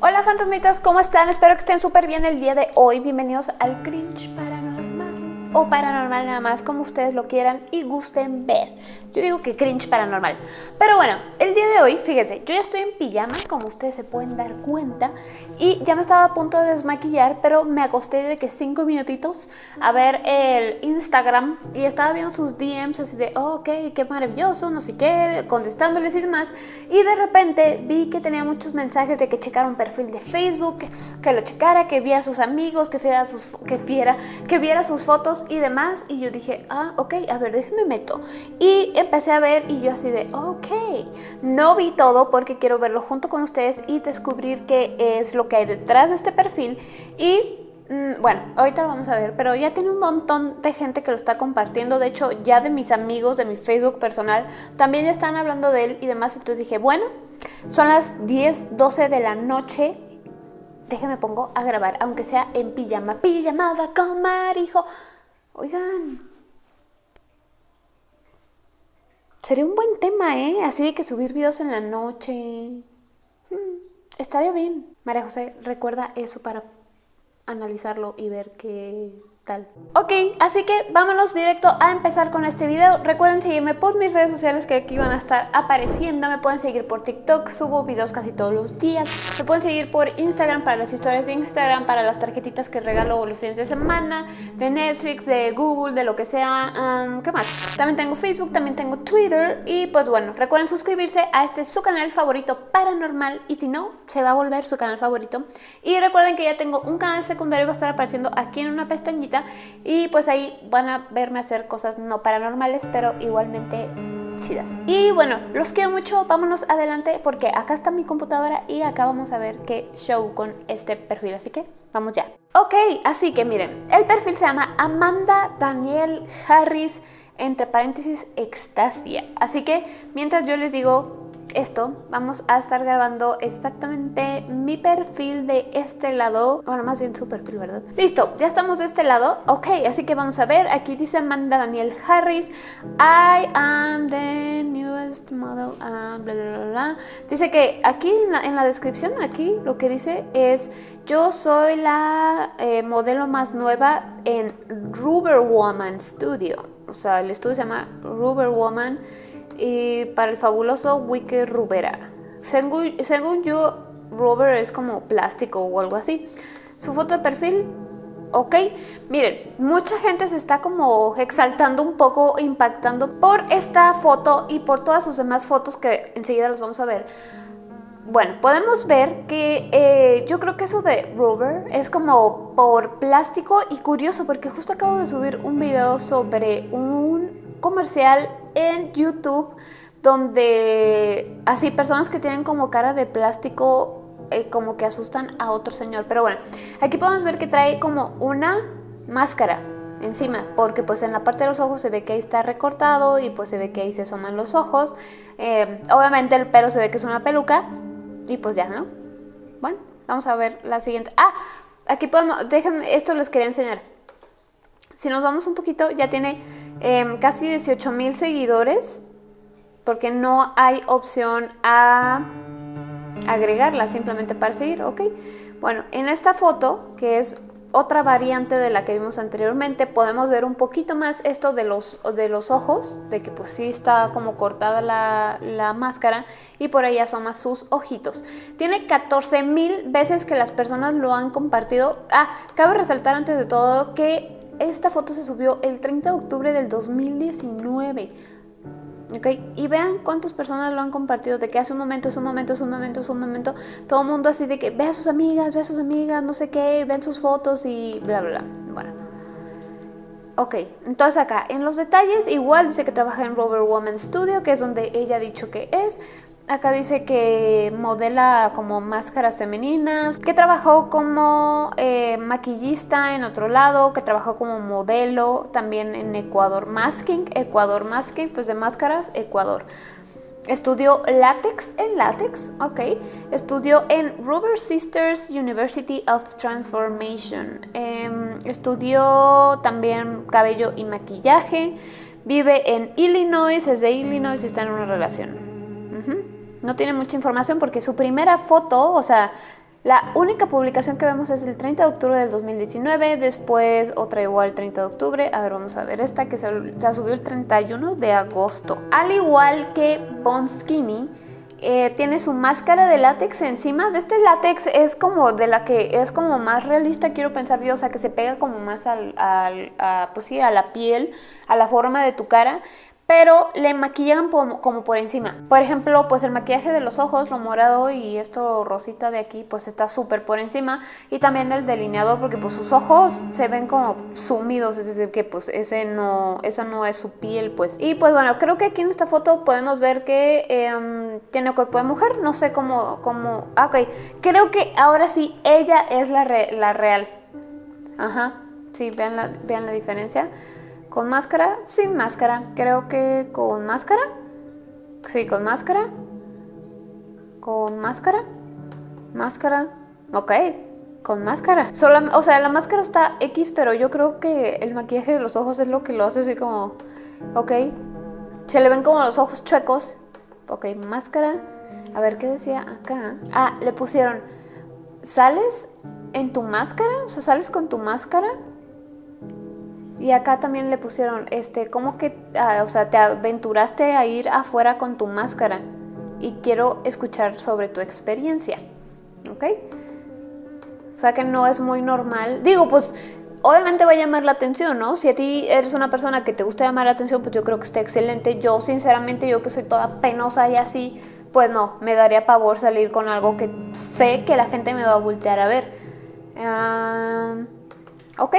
Hola fantasmitas, ¿cómo están? Espero que estén súper bien el día de hoy. Bienvenidos al Cringe Paranormal o paranormal nada más, como ustedes lo quieran y gusten ver. Yo digo que cringe paranormal. Pero bueno, el día de hoy, fíjense, yo ya estoy en pijama, como ustedes se pueden dar cuenta, y ya me estaba a punto de desmaquillar, pero me acosté de que cinco minutitos a ver el Instagram y estaba viendo sus DMs así de, oh, ok, qué maravilloso, no sé qué, contestándoles y demás. Y de repente vi que tenía muchos mensajes de que checara un perfil de Facebook, que, lo checara, que viera sus amigos, que viera sus, que viera, que viera sus fotos y demás. Y yo dije, ah, ok, a ver, déjeme meto. Y empecé a ver y yo así de, ok. No vi todo porque quiero verlo junto con ustedes y descubrir qué es lo que hay detrás de este perfil. Y mm, bueno, ahorita lo vamos a ver, pero ya tiene un montón de gente que lo está compartiendo. De hecho, ya de mis amigos, de mi Facebook personal, también ya están hablando de él y demás. Entonces dije, bueno, son las 10, 12 de la noche. Déjeme pongo a grabar, aunque sea en pijama. Pijamada con Marijo. Oigan, sería un buen tema, ¿eh? Así de que subir videos en la noche. Hmm, estaría bien. María José, recuerda eso para analizarlo y ver qué tal. Ok, así que vámonos directo a empezar con este video. Recuerden seguirme por mis redes sociales que aquí van a estar apareciendo. Me pueden seguir por TikTok, subo videos casi todos los días. Me pueden seguir por Instagram para las historias de Instagram, para las tarjetitas que regalo los fines de semana, de Netflix, de Google, de lo que sea. Um, ¿Qué más? También tengo Facebook, también tengo Twitter. Y pues bueno, recuerden suscribirse a este su canal favorito paranormal. Y si no, se va a volver su canal favorito. Y recuerden que ya tengo un canal secundario, va a estar apareciendo aquí en una pestañita y pues ahí van a verme hacer cosas no paranormales, pero igualmente chidas. Y bueno, los quiero mucho, vámonos adelante porque acá está mi computadora y acá vamos a ver qué show con este perfil, así que vamos ya. Ok, así que miren, el perfil se llama Amanda Daniel Harris, entre paréntesis, extasia. Así que mientras yo les digo esto, vamos a estar grabando exactamente mi perfil de este lado. Bueno, más bien su perfil, ¿verdad? Listo, ya estamos de este lado. Ok, así que vamos a ver. Aquí dice Amanda Daniel Harris. I am the newest model. bla, bla, bla, Dice que aquí en la, descripción, aquí lo que dice es yo soy la eh, modelo más nueva en Rubber Woman Studio. O sea, el estudio se llama Rubber Woman y para el fabuloso Wiki Rubera. Según, según yo, rubber es como plástico o algo así. Su foto de perfil, ok. Miren, mucha gente se está como exaltando un poco, impactando por esta foto y por todas sus demás fotos que enseguida las vamos a ver. Bueno, podemos ver que eh, yo creo que eso de rubber es como por plástico y curioso porque justo acabo de subir un video sobre un comercial en YouTube donde así personas que tienen como cara de plástico eh, como que asustan a otro señor. Pero bueno, aquí podemos ver que trae como una máscara encima, porque pues en la parte de los ojos se ve que ahí está recortado y pues se ve que ahí se asoman los ojos. Eh, obviamente el pelo se ve que es una peluca y pues ya, ¿no? Bueno, vamos a ver la siguiente. Ah, aquí podemos, déjenme, esto les quería enseñar. Si nos vamos un poquito, ya tiene em, casi 18 mil seguidores porque no hay opción a agregarla simplemente para seguir, ¿ok? Bueno, en esta foto, que es otra variante de la que vimos anteriormente, podemos ver un poquito más esto de los, de los ojos, de que pues sí está como cortada la, la máscara y por ahí asoma sus ojitos. Tiene 14 mil veces que las personas lo han compartido. Ah, cabe resaltar antes de todo que esta foto se subió el 30 de octubre del 2019. ¿ok? Y vean cuántas personas lo han compartido, de que hace un momento, es un momento, es un momento, es un momento, todo el mundo así de que ve a sus amigas, ve a sus amigas, no sé qué, ven sus fotos y bla, bla, bla. Bueno. Ok, entonces acá en los detalles igual dice que trabaja en Rover Woman Studio, que es donde ella ha dicho que es. Acá dice que modela como máscaras femeninas, que trabajó como eh, maquillista en otro lado, que trabajó como modelo también en Ecuador Masking, Ecuador Masking, pues de máscaras, Ecuador. Estudió látex en látex, ok. Estudió en Rubber Sisters University of Transformation. Em, estudió también cabello y maquillaje. Vive en Illinois, es de Illinois y está en una relación. No tiene mucha información porque su primera foto, o sea, la única publicación que vemos es el 30 de octubre del 2019, después otra igual el 30 de octubre, a ver vamos a ver esta que se, subió el 31 de agosto. Al igual que Bon Skinny, eh, tiene su máscara de látex encima. De este látex es como de la que es como más realista, quiero pensar yo, o sea, que se pega como más al, pues sí, a la piel, a la forma de tu cara pero le maquillan como, por encima. Por ejemplo, pues el maquillaje de los ojos, lo morado y esto rosita de aquí, pues está súper por encima. Y también el delineador, porque pues sus ojos se ven como sumidos, es decir, que pues ese no, esa no es su piel, pues. Y pues bueno, creo que aquí en esta foto podemos ver que em, tiene cuerpo de mujer, no sé cómo, cómo, ah, ok. Creo que ahora sí, ella es la, la real. Ajá, sí, vean la, vean la diferencia. ¿Con máscara? Sin máscara. Creo que con máscara. Sí, con máscara. Con máscara. Máscara. Ok, con máscara. o sea, la máscara está X, pero yo creo que el maquillaje de los ojos es lo que lo hace así como... Ok. Se le ven como los ojos chuecos. Ok, máscara. A ver, ¿qué decía acá? Ah, le pusieron... ¿Sales en tu máscara? O sea, ¿sales con tu máscara? Y acá también le pusieron, este, ¿cómo que, ah, o sea, te aventuraste a ir afuera con tu máscara? Y quiero escuchar sobre tu experiencia, ¿ok? O sea que no es muy normal. Digo, pues obviamente va a llamar la atención, ¿no? Si a ti eres una persona que te gusta llamar la atención, pues yo creo que está excelente. Yo, sinceramente, yo que soy toda penosa y así, pues no, me daría pavor salir con algo que sé que la gente me va a voltear a ver. Ah, ok.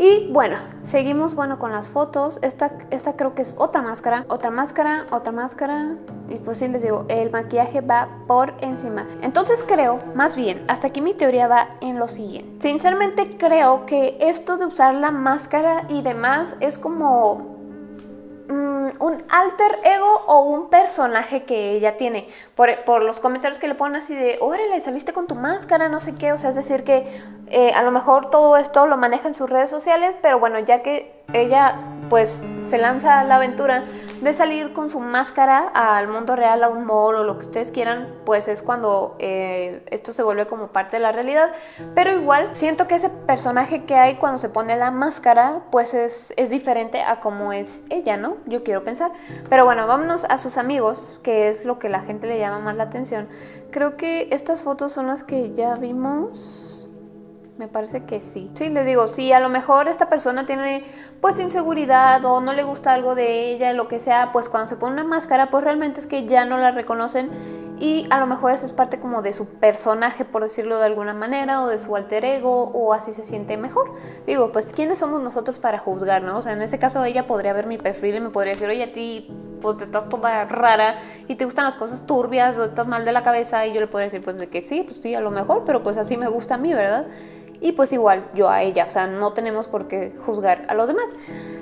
Y bueno, seguimos bueno con las fotos. Esta, esta creo que es otra máscara, otra máscara, otra máscara. Y pues sí les digo, el maquillaje va por encima. Entonces creo, más bien, hasta aquí mi teoría va en lo siguiente. Sinceramente creo que esto de usar la máscara y demás es como un alter ego o un personaje que ella tiene. Por, los comentarios que le ponen así de, órale, saliste con tu máscara, no sé qué. O sea, es decir que eh, a lo mejor todo esto lo maneja en sus redes sociales, pero bueno, ya que ella pues se lanza a la aventura de salir con su máscara al mundo real, a un mall o lo que ustedes quieran, pues es cuando eh, esto se vuelve como parte de la realidad. Pero igual siento que ese personaje que hay cuando se pone la máscara, pues es, es diferente a como es ella, ¿no? Yo quiero pensar. Pero bueno, vámonos a sus amigos, que es lo que la gente le llama más la atención. Creo que estas fotos son las que ya vimos me parece que sí. Sí, les digo, si a lo mejor esta persona tiene pues inseguridad o no le gusta algo de ella, lo que sea, pues cuando se pone una máscara, pues realmente es que ya no la reconocen y a lo mejor eso es parte como de su personaje, por decirlo de alguna manera, o de su alter ego, o así se siente mejor. Digo, pues ¿quiénes somos nosotros para juzgar, no? O sea, en ese caso ella podría ver mi perfil y me podría decir, oye, a ti pues te estás toda rara y te gustan las cosas turbias o estás mal de la cabeza y yo le podría decir pues de que sí, pues sí, a lo mejor, pero pues así me gusta a mí, ¿verdad? Y pues igual yo a ella, o sea, no tenemos por qué juzgar a los demás.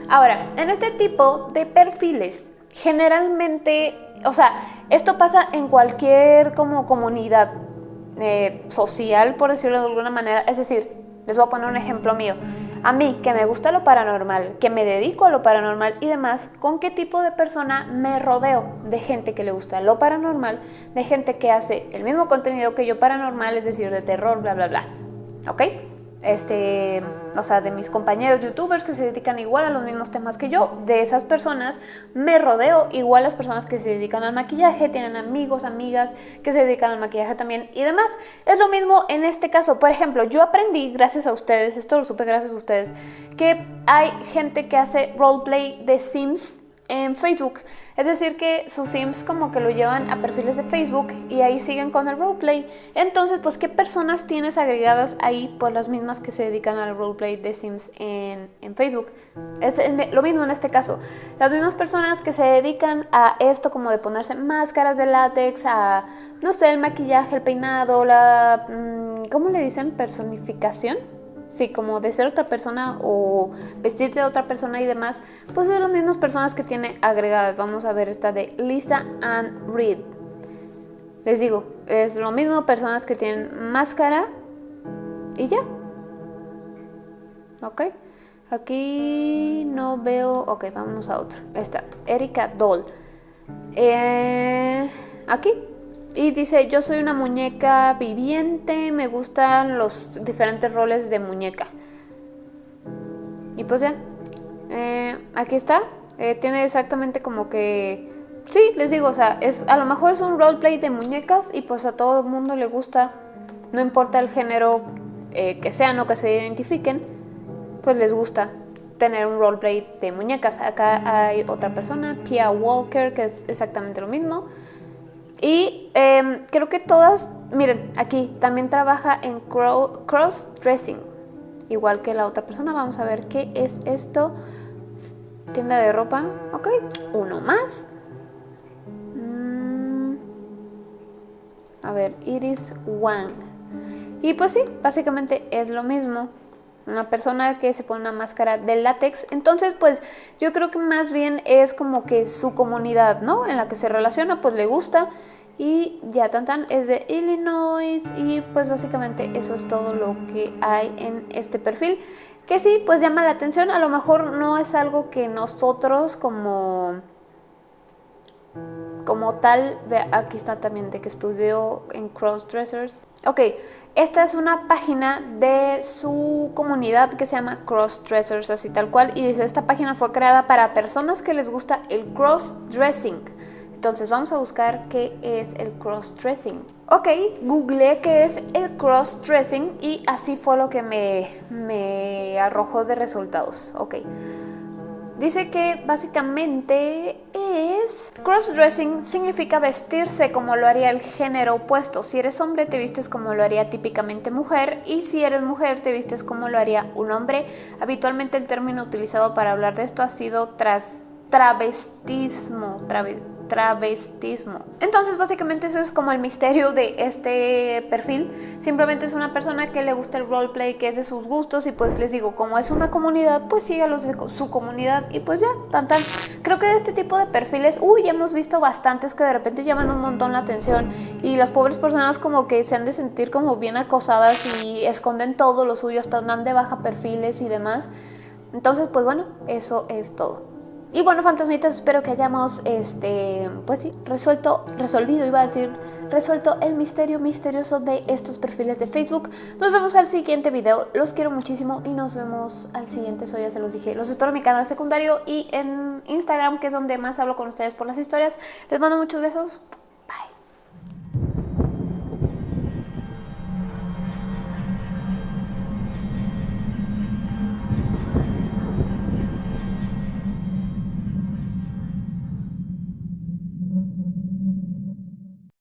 Ahora, en este tipo de perfiles, generalmente, o sea, esto pasa en cualquier como comunidad eh, social, por decirlo de alguna manera, es decir, les voy a poner un ejemplo mío. A mí, que me gusta lo paranormal, que me dedico a lo paranormal y demás, ¿con qué tipo de persona me rodeo? De gente que le gusta lo paranormal, de gente que hace el mismo contenido que yo paranormal, es decir, de terror, bla, bla, bla. ¿Ok? este, o sea, de mis compañeros youtubers que se dedican igual a los mismos temas que yo, de esas personas me rodeo igual las personas que se dedican al maquillaje, tienen amigos, amigas que se dedican al maquillaje también y demás. Es lo mismo en este caso, por ejemplo, yo aprendí gracias a ustedes, esto lo supe gracias a ustedes, que hay gente que hace roleplay de Sims en Facebook. Es decir que sus Sims como que lo llevan a perfiles de Facebook y ahí siguen con el roleplay. Entonces, pues, ¿qué personas tienes agregadas ahí? Pues las mismas que se dedican al roleplay de Sims en, Facebook. Es lo mismo en este caso. Las mismas personas que se dedican a esto como de ponerse máscaras de látex, a, no sé, el maquillaje, el peinado, la... Mm, ¿Cómo le dicen? Personificación sí, como de ser otra persona o vestirte de otra persona y demás, pues es las mismas personas que tiene agregadas. Vamos a ver esta de Lisa Ann Reed. Les digo, es lo mismo personas que tienen máscara y ya. ¿Ok? Aquí no veo... Ok, vámonos a otro. Esta, Erika Doll. Eh, aquí y dice, yo soy una muñeca viviente, me gustan los diferentes roles de muñeca. Y pues ya, eh, aquí está, eh, tiene exactamente como que... Sí, les digo, o sea, es, a lo mejor es un roleplay de muñecas y pues a todo el mundo le gusta, no importa el género eh, que sean o que se identifiquen, pues les gusta tener un roleplay de muñecas. Acá hay otra persona, Pia Walker, que es exactamente lo mismo. Y em, creo que todas, miren, aquí también trabaja en cross-dressing, igual que la otra persona. Vamos a ver qué es esto. Tienda de ropa, ok, uno más. Mm. A ver, Iris Wang. Y pues sí, básicamente es lo mismo una persona que se pone una máscara de látex. Entonces, pues yo creo que más bien es como que su comunidad, ¿no? En la que se relaciona, pues le gusta. Y ya tan tan es de Illinois y pues básicamente eso es todo lo que hay en este perfil. Que sí, pues llama la atención, a lo mejor no es algo que nosotros como como tal, aquí está también de que estudió en Crossdressers. Ok, esta es una página de su comunidad que se llama Crossdressers, así tal cual. Y dice, esta página fue creada para personas que les gusta el crossdressing. Entonces vamos a buscar qué es el crossdressing. Ok, googleé qué es el crossdressing y así fue lo que me, me arrojó de resultados. Ok. Dice que básicamente es... Crossdressing significa vestirse como lo haría el género opuesto. Si eres hombre te vistes como lo haría típicamente mujer y si eres mujer te vistes como lo haría un hombre. Habitualmente el término utilizado para hablar de esto ha sido tras travestismo. Travestismo. Entonces básicamente eso es como el misterio de este perfil. Simplemente es una persona que le gusta el roleplay, que es de sus gustos y pues les digo, como es una comunidad, pues sigue a los de su comunidad y pues ya, tan tan. Creo que de este tipo de perfiles, uy, hemos visto bastantes que de repente llaman un montón la atención y las pobres personas como que se han de sentir como bien acosadas y esconden todo lo suyo, hasta dan de baja perfiles y demás. Entonces, pues bueno, eso es todo. Y bueno, fantasmitas, espero que hayamos, este, pues sí, resuelto, resolvido, iba a decir, resuelto el misterio misterioso de estos perfiles de Facebook. Nos vemos al siguiente video, los quiero muchísimo y nos vemos al siguiente, eso ya se los dije. Los espero en mi canal secundario y en Instagram, que es donde más hablo con ustedes por las historias. Les mando muchos besos.